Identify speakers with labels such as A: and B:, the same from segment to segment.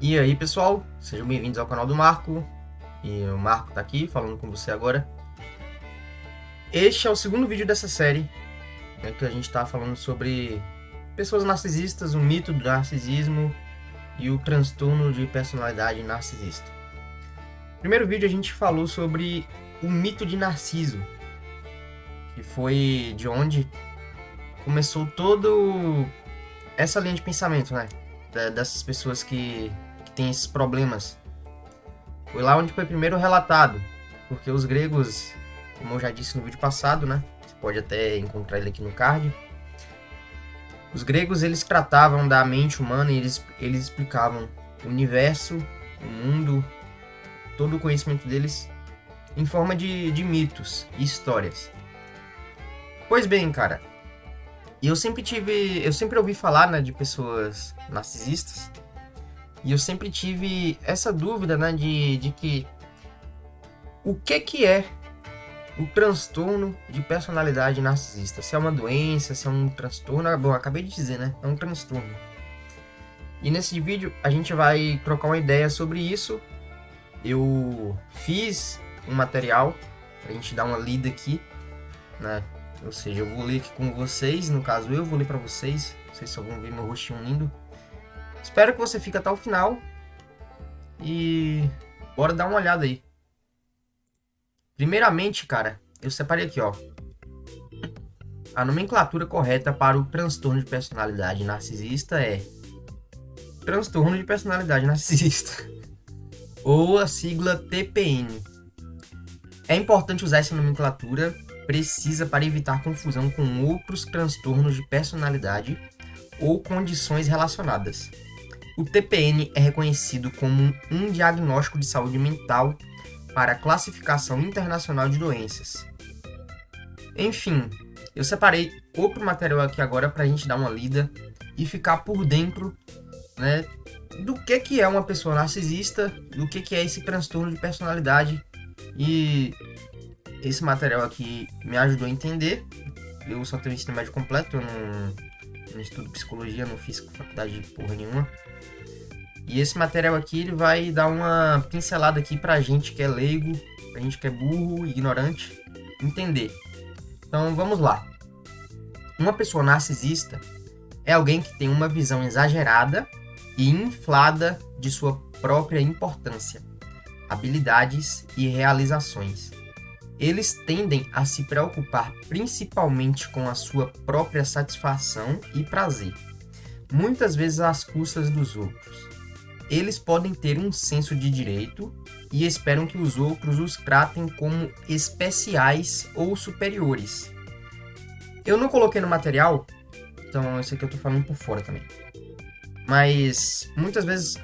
A: E aí pessoal, sejam bem-vindos ao canal do Marco E o Marco tá aqui falando com você agora Este é o segundo vídeo dessa série né, Que a gente tá falando sobre pessoas narcisistas, o mito do narcisismo E o transtorno de personalidade narcisista No primeiro vídeo a gente falou sobre o mito de Narciso Que foi de onde começou todo essa linha de pensamento, né? Dessas pessoas que tem esses problemas. Foi lá onde foi primeiro relatado, porque os gregos, como eu já disse no vídeo passado, né? Você pode até encontrar ele aqui no card. Os gregos eles tratavam da mente humana e eles, eles explicavam o universo, o mundo, todo o conhecimento deles em forma de, de mitos e histórias. Pois bem, cara, eu sempre tive, eu sempre ouvi falar né, de pessoas narcisistas e eu sempre tive essa dúvida, né, de, de que o que que é o transtorno de personalidade narcisista? Se é uma doença, se é um transtorno, bom, acabei de dizer, né? É um transtorno. E nesse vídeo a gente vai trocar uma ideia sobre isso. Eu fiz um material pra gente dar uma lida aqui, né? Ou seja, eu vou ler aqui com vocês, no caso eu vou ler para vocês. Vocês só vão ver meu rostinho lindo. Espero que você fique até o final. E bora dar uma olhada aí. Primeiramente, cara, eu separei aqui, ó. A nomenclatura correta para o transtorno de personalidade narcisista é transtorno de personalidade narcisista, ou a sigla TPN. É importante usar essa nomenclatura precisa para evitar confusão com outros transtornos de personalidade ou condições relacionadas. O TPN é reconhecido como um diagnóstico de saúde mental para a classificação internacional de doenças. Enfim, eu separei outro material aqui agora para a gente dar uma lida e ficar por dentro né, do que, que é uma pessoa narcisista, do que, que é esse transtorno de personalidade. E esse material aqui me ajudou a entender. Eu só tenho ensino médio completo, eu não, não estudo psicologia, não fiz faculdade de porra nenhuma. E esse material aqui ele vai dar uma pincelada aqui pra gente que é leigo, pra gente que é burro, ignorante, entender. Então vamos lá. Uma pessoa narcisista é alguém que tem uma visão exagerada e inflada de sua própria importância, habilidades e realizações. Eles tendem a se preocupar principalmente com a sua própria satisfação e prazer, muitas vezes às custas dos outros eles podem ter um senso de direito e esperam que os outros os tratem como especiais ou superiores. Eu não coloquei no material, então esse aqui eu tô falando por fora também. Mas muitas vezes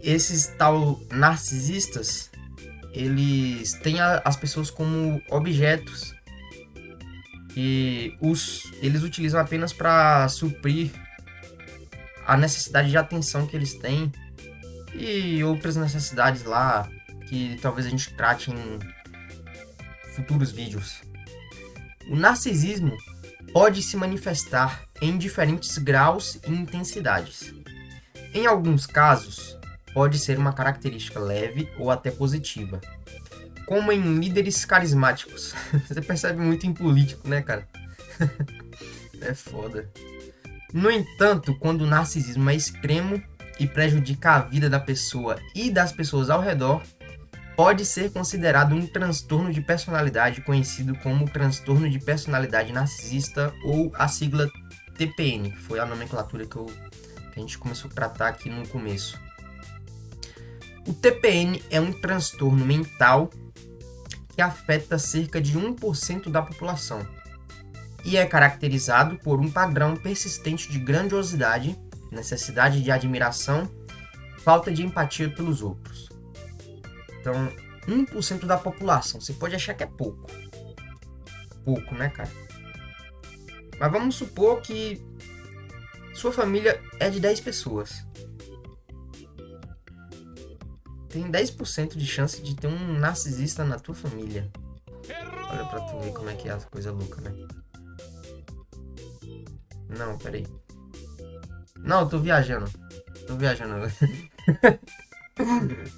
A: esses tal narcisistas, eles têm a, as pessoas como objetos e os, eles utilizam apenas para suprir a necessidade de atenção que eles têm e outras necessidades lá que talvez a gente trate em futuros vídeos. O narcisismo pode se manifestar em diferentes graus e intensidades. Em alguns casos, pode ser uma característica leve ou até positiva, como em líderes carismáticos. Você percebe muito em político, né, cara? é foda. No entanto, quando o narcisismo é extremo, e prejudica a vida da pessoa e das pessoas ao redor, pode ser considerado um transtorno de personalidade conhecido como transtorno de personalidade narcisista ou a sigla TPN, que foi a nomenclatura que, eu, que a gente começou a tratar aqui no começo. O TPN é um transtorno mental que afeta cerca de 1% da população e é caracterizado por um padrão persistente de grandiosidade necessidade de admiração, falta de empatia pelos outros. Então, 1% da população, você pode achar que é pouco. Pouco, né, cara? Mas vamos supor que sua família é de 10 pessoas. Tem 10% de chance de ter um narcisista na tua família. Olha pra tu ver como é que é a coisa louca, né? Não, peraí. Não, tô viajando. Tô viajando.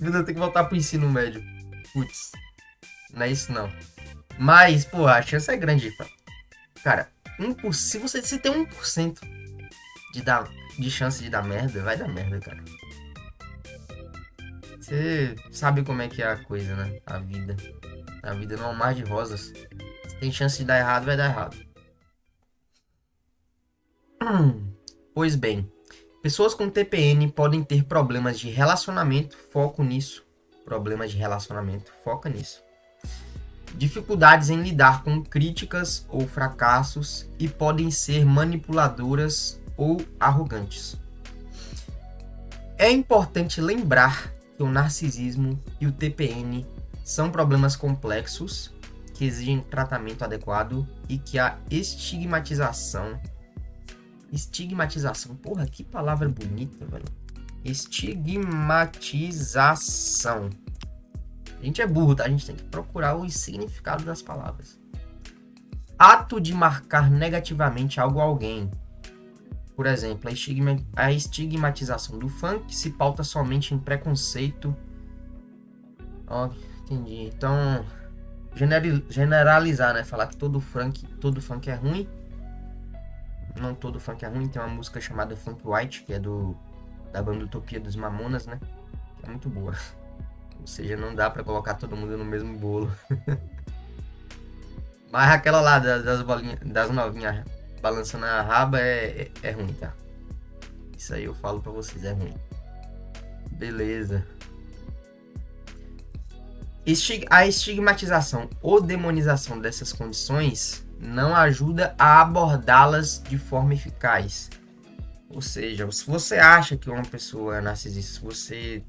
A: Meu Deus, que voltar pro ensino médio. Putz. Não é isso não. Mas, pô, a chance é grande. Cara, 1%, se você tem 1% de, dar, de chance de dar merda, vai dar merda, cara. Você sabe como é que é a coisa, né? A vida. A vida não é um mar de rosas. Se tem chance de dar errado, vai dar errado. Hum, pois bem, pessoas com TPN podem ter problemas de relacionamento, foco nisso. Problemas de relacionamento, foca nisso. Dificuldades em lidar com críticas ou fracassos e podem ser manipuladoras ou arrogantes. É importante lembrar que o narcisismo e o TPN são problemas complexos que exigem tratamento adequado e que a estigmatização estigmatização, porra, que palavra bonita, velho. Estigmatização. A gente é burro, tá? A gente tem que procurar o significado das palavras. Ato de marcar negativamente algo a alguém. Por exemplo, a, estigma, a estigmatização do funk se pauta somente em preconceito. Ó, entendi. Então, generalizar, né? Falar que todo funk, todo funk é ruim. Não todo funk é ruim. Tem uma música chamada Funk White, que é do da banda Utopia dos Mamonas, né? É muito boa. Ou seja, não dá para colocar todo mundo no mesmo bolo. Mas aquela lá das, bolinhas, das novinhas balançando a raba é, é, é ruim, tá? Isso aí eu falo pra vocês, é ruim. Beleza. A estigmatização ou demonização dessas condições não ajuda a abordá-las de forma eficaz. Ou seja, se você acha que uma pessoa é narcisista, se você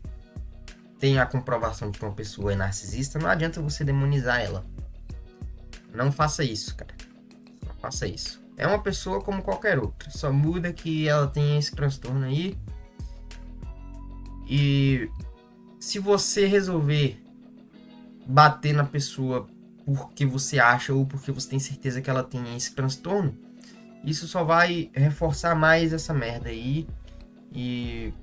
A: tem a comprovação de que uma pessoa é narcisista, não adianta você demonizar ela. Não faça isso, cara. Não faça isso. É uma pessoa como qualquer outra. Só muda que ela tem esse transtorno aí. E se você resolver bater na pessoa porque você acha ou porque você tem certeza que ela tem esse transtorno, isso só vai reforçar mais essa merda aí. E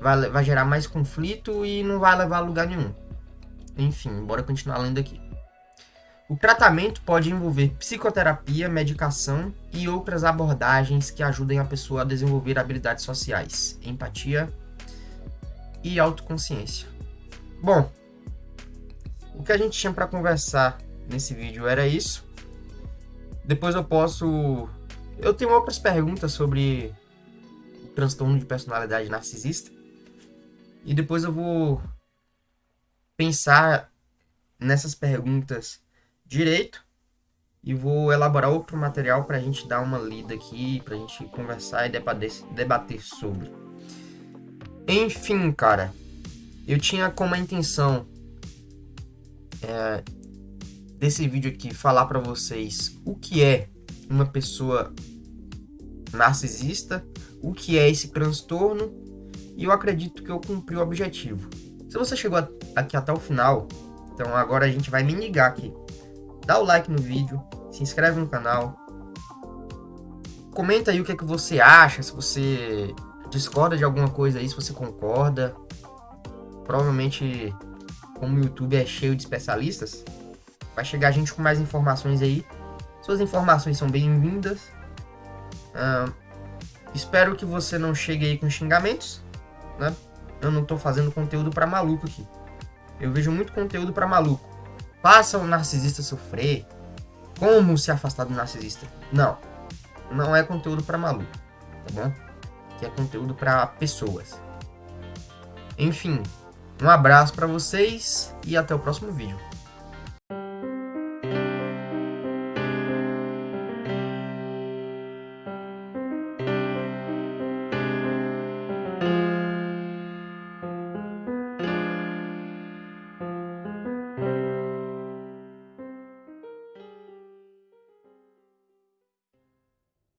A: vai, vai gerar mais conflito e não vai levar a lugar nenhum. Enfim, bora continuar lendo aqui. O tratamento pode envolver psicoterapia, medicação e outras abordagens que ajudem a pessoa a desenvolver habilidades sociais, empatia e autoconsciência. Bom, o que a gente tinha para conversar nesse vídeo era isso. Depois eu posso. Eu tenho outras perguntas sobre o transtorno de personalidade narcisista. E depois eu vou pensar nessas perguntas direito e vou elaborar outro material para a gente dar uma lida aqui, para a gente conversar e debater, sobre. Enfim, cara, eu tinha como intenção é, desse vídeo aqui falar para vocês o que é uma pessoa narcisista, o que é esse transtorno e eu acredito que eu cumpri o objetivo. Se você chegou aqui até o final, então agora a gente vai minigar aqui. Dá o like no vídeo, se inscreve no canal, comenta aí o que é que você acha, se você discorda de alguma coisa aí, se você concorda. Provavelmente, como o YouTube é cheio de especialistas, vai chegar gente com mais informações aí. Suas informações são bem-vindas. Uh, espero que você não chegue aí com xingamentos né? Eu não tô fazendo conteúdo para maluco aqui. Eu vejo muito conteúdo para maluco. Faça o narcisista sofrer. Como se afastar do narcisista? Não. Não é conteúdo para maluco, tá bom? Que é conteúdo para pessoas. Enfim, um abraço para vocês e até o próximo vídeo.